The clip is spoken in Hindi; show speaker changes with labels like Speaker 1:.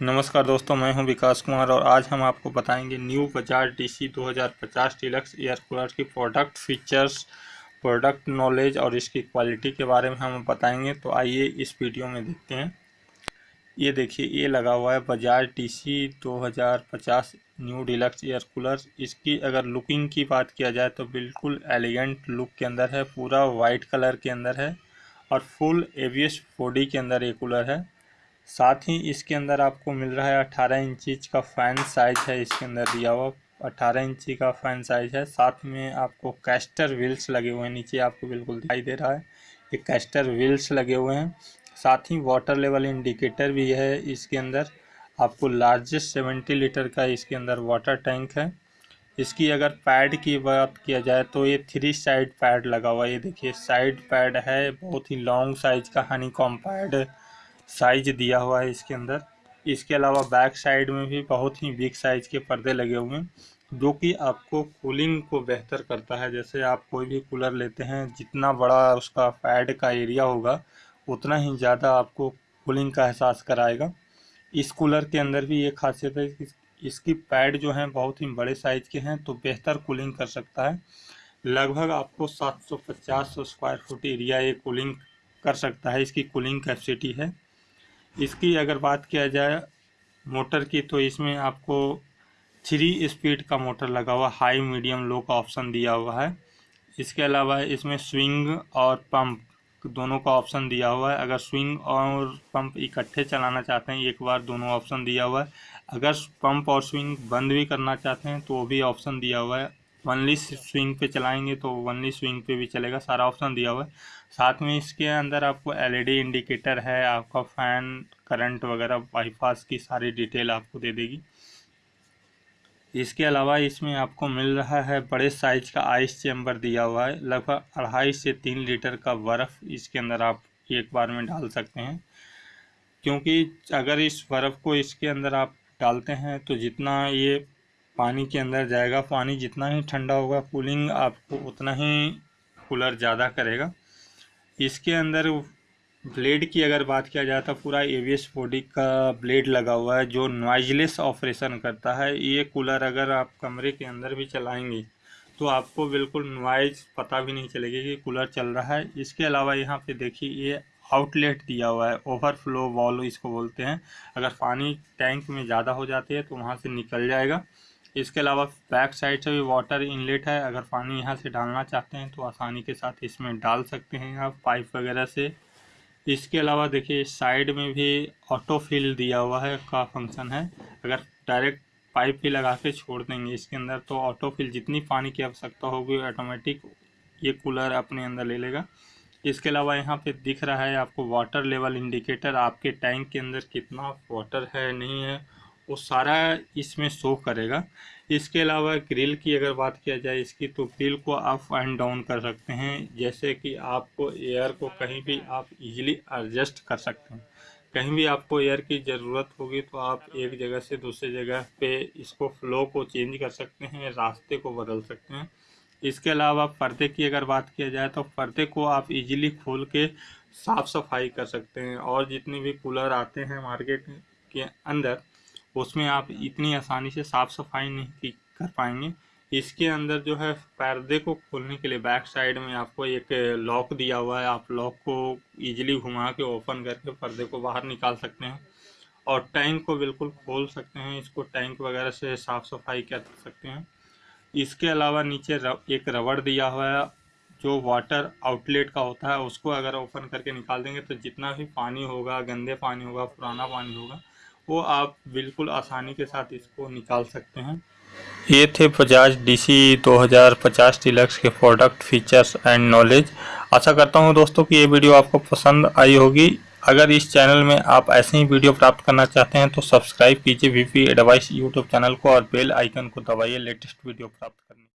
Speaker 1: नमस्कार दोस्तों, मैं हूँ विकास कुमार और आज हम आपको बताएँगे new Bajaj DC 2050 deluxe air cooler की प्रोडक्ट फीचर्स प्रोडक्ट नॉलेज और इसकी क्वालिटी के बारे में हम बताएँगे। तो आइए इस वीडियो में देखते हैं। ये देखिए, ये लगा हुआ है Bajaj DC 2050 new deluxe air cooler. इसकी अगर लुकिंग की बात किया जाए तो बिल्कुल एलिगेंट लुक के अंदर है, पूरा वाइट कलर के अंदर है और फुल एवियस बॉडी के अंदर ये कूलर है। साथ ही इसके अंदर आपको मिल रहा है अट्ठारह इंच का फ़ैन साइज़ है इसके अंदर दिया हुआ। अट्ठारह इंची का फ़ैन साइज़ है। साथ में आपको कैस्टर व्हील्स लगे हुए हैं। नीचे आपको बिल्कुल दिखाई दे रहा है। ये कैस्टर व्हील्स लगे हुए हैं। साथ ही वाटर लेवल इंडिकेटर भी है इसके अंदर। आपको लार्जेस्ट सेवेंटी लीटर का इसके अंदर वाटर टैंक है। इसकी अगर पैड की बात किया जाए तो ये थ्री साइड पैड लगा हुआ है। ये देखिए साइड पैड है। बहुत ही लॉन्ग साइज़ का हनी कॉम पैड साइज़ दिया हुआ है इसके अंदर। इसके अलावा बैक साइड में भी बहुत ही बिग साइज़ के पर्दे लगे हुए हैं, जो कि आपको कूलिंग को बेहतर करता है। जैसे आप कोई भी कूलर लेते हैं, जितना बड़ा उसका पैड का एरिया होगा, उतना ही ज़्यादा आपको कूलिंग का एहसास कराएगा। इस कूलर के अंदर भी ये खासियत है कि इसकी पैड जो हैं, बहुत ही बड़े साइज़ के हैं तो बेहतर कूलिंग कर सकता है। लगभग आपको 750 स्क्वायर फुट एरिया ये कूलिंग कर सकता है, इसकी कूलिंग कैपेसिटी है। इसकी अगर बात किया जाए मोटर की तो इसमें आपको थ्री स्पीड का मोटर लगा हुआ, हाई, मीडियम, लो का ऑप्शन दिया हुआ है। इसके अलावा इसमें स्विंग और पंप दोनों का ऑप्शन दिया हुआ है। अगर स्विंग और पंप इकट्ठे चलाना चाहते हैं, एक बार दोनों ऑप्शन दिया हुआ है। अगर पंप और स्विंग बंद भी करना चाहते हैं तो वो भी ऑप्शन दिया हुआ है। वनली स्विंग पे चलाएँगे तो वनली स्विंग पे भी चलेगा, सारा ऑप्शन दिया हुआ है। साथ में इसके अंदर आपको एलईडी इंडिकेटर है, आपका फ़ैन करंट वगैरह बाईपास की सारी डिटेल आपको दे देगी। इसके अलावा इसमें आपको मिल रहा है, बड़े साइज़ का आइस चैम्बर दिया हुआ है, लगभग अढ़ाई से तीन लीटर का बर्फ़ इसके अंदर आप एक बार में डाल सकते हैं। क्योंकि अगर इस बर्फ़ को इसके अंदर आप डालते हैं तो जितना ये पानी के अंदर जाएगा। पानी जितना ही ठंडा होगा, कूलिंग आपको उतना ही कूलर ज़्यादा करेगा। इसके अंदर ब्लेड की अगर बात किया जाए तो पूरा एवीएस बॉडी का ब्लेड लगा हुआ है, जो नॉइजलेस ऑपरेशन करता है। ये कूलर अगर आप कमरे के अंदर भी चलाएँगे तो आपको बिल्कुल नॉइज़ पता भी नहीं चलेगी कि कूलर चल रहा है। इसके अलावा यहाँ पे देखिए, ये आउटलेट दिया हुआ है, ओवरफ्लो वॉल इसको बोलते हैं। अगर पानी टैंक में ज़्यादा हो जाती है तो वहाँ से निकल जाएगा। इसके अलावा बैक साइड से भी वाटर इनलेट है। अगर पानी यहाँ से डालना चाहते हैं तो आसानी के साथ इसमें डाल सकते हैं आप पाइप वगैरह से। इसके अलावा देखिए साइड में भी ऑटो फिल दिया हुआ है, का फ़ंक्शन है। अगर डायरेक्ट पाइप भी लगा के छोड़ देंगे इसके अंदर तो ऑटो फिल जितनी पानी की आवश्यकता होगी ऑटोमेटिक ये कूलर अपने अंदर ले लेगा। इसके अलावा यहाँ पे दिख रहा है आपको वाटर लेवल इंडिकेटर आपके टैंक के अंदर कितना वाटर है, नहीं है वो सारा इसमें शो करेगा। इसके अलावा ग्रिल की अगर बात किया जाए इसकी तो ग्रिल को अप एंड डाउन कर सकते हैं, जैसे कि आपको एयर को कहीं भी आप इजीली एडजस्ट कर सकते हैं। कहीं भी आपको एयर की ज़रूरत होगी तो आप एक जगह से दूसरी जगह पे इसको फ्लो को चेंज कर सकते हैं, रास्ते को बदल सकते हैं। इसके अलावा पर्दे की अगर बात किया जाए तो पर्दे को आप इजीली खोल के साफ़ सफ़ाई कर सकते हैं, और जितने भी कूलर आते हैं मार्केट के अंदर उसमें आप इतनी आसानी से साफ़ सफ़ाई नहीं कर पाएँगे। इसके अंदर जो है पर्दे को खोलने के लिए बैक साइड में आपको एक लॉक दिया हुआ है। आप लॉक को इजीली घुमा के ओपन करके पर्दे को बाहर निकाल सकते हैं और टैंक को बिल्कुल खोल सकते हैं। इसको टैंक वगैरह से साफ़ सफ़ाई कर सकते हैं। इसके अलावा नीचे रव, एक रबड़ दिया हुआ है जो वाटर आउटलेट का होता है उसको अगर ओपन करके निकाल देंगे तो जितना भी पानी होगा गंदे पानी होगा पुराना पानी होगा वो आप बिल्कुल आसानी के साथ इसको निकाल सकते हैं। ये थे बजाज डीसी 2050 डिलक्स के प्रोडक्ट फीचर्स एंड नॉलेज आशा करता हूँ दोस्तों कि ये वीडियो आपको पसंद आई होगी। अगर इस चैनल में आप ऐसे ही वीडियो प्राप्त करना चाहते हैं तो सब्सक्राइब कीजिए वीपी एडवाइस यूट्यूब चैनल को और बेल आइकन को दबाइए लेटेस्ट वीडियो प्राप्त करने